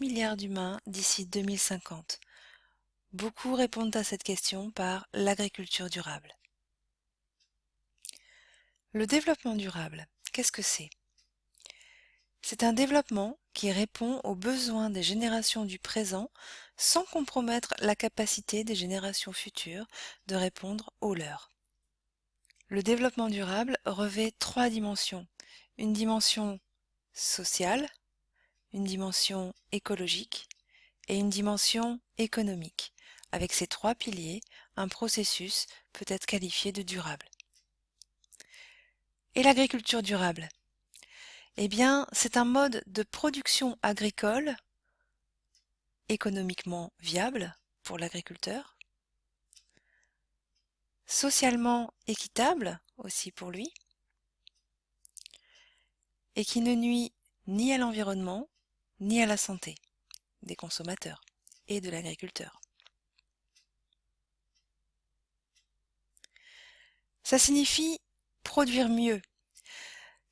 milliards d'humains d'ici 2050 Beaucoup répondent à cette question par l'agriculture durable. Le développement durable, qu'est-ce que c'est? C'est un développement qui répond aux besoins des générations du présent sans compromettre la capacité des générations futures de répondre aux leurs. Le développement durable revêt trois dimensions. Une dimension sociale, une dimension écologique et une dimension économique. Avec ces trois piliers, un processus peut être qualifié de durable. Et l'agriculture durable? Eh bien, c'est un mode de production agricole économiquement viable pour l'agriculteur, socialement équitable aussi pour lui, et qui ne nuit ni à l'environnement ni à la santé des consommateurs et de l'agriculteur. Ça signifie produire mieux.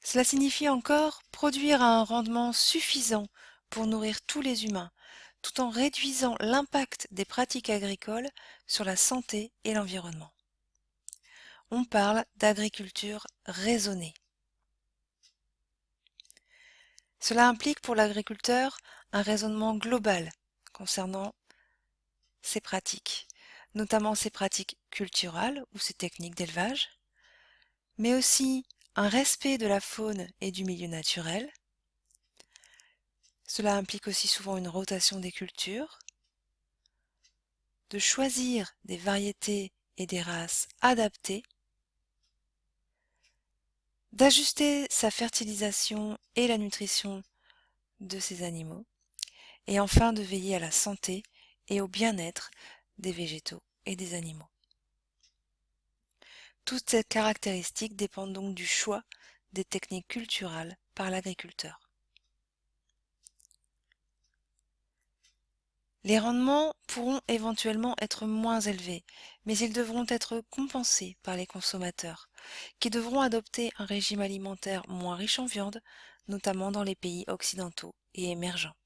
Cela signifie encore produire à un rendement suffisant pour nourrir tous les humains, tout en réduisant l'impact des pratiques agricoles sur la santé et l'environnement. On parle d'agriculture raisonnée. Cela implique pour l'agriculteur un raisonnement global concernant ses pratiques, notamment ses pratiques culturales ou ses techniques d'élevage, mais aussi un respect de la faune et du milieu naturel. Cela implique aussi souvent une rotation des cultures, de choisir des variétés et des races adaptées, d'ajuster sa fertilisation et la nutrition de ses animaux, et enfin de veiller à la santé et au bien-être des végétaux et des animaux. Toutes ces caractéristiques dépendent donc du choix des techniques culturales par l'agriculteur. Les rendements pourront éventuellement être moins élevés, mais ils devront être compensés par les consommateurs, qui devront adopter un régime alimentaire moins riche en viande, notamment dans les pays occidentaux et émergents.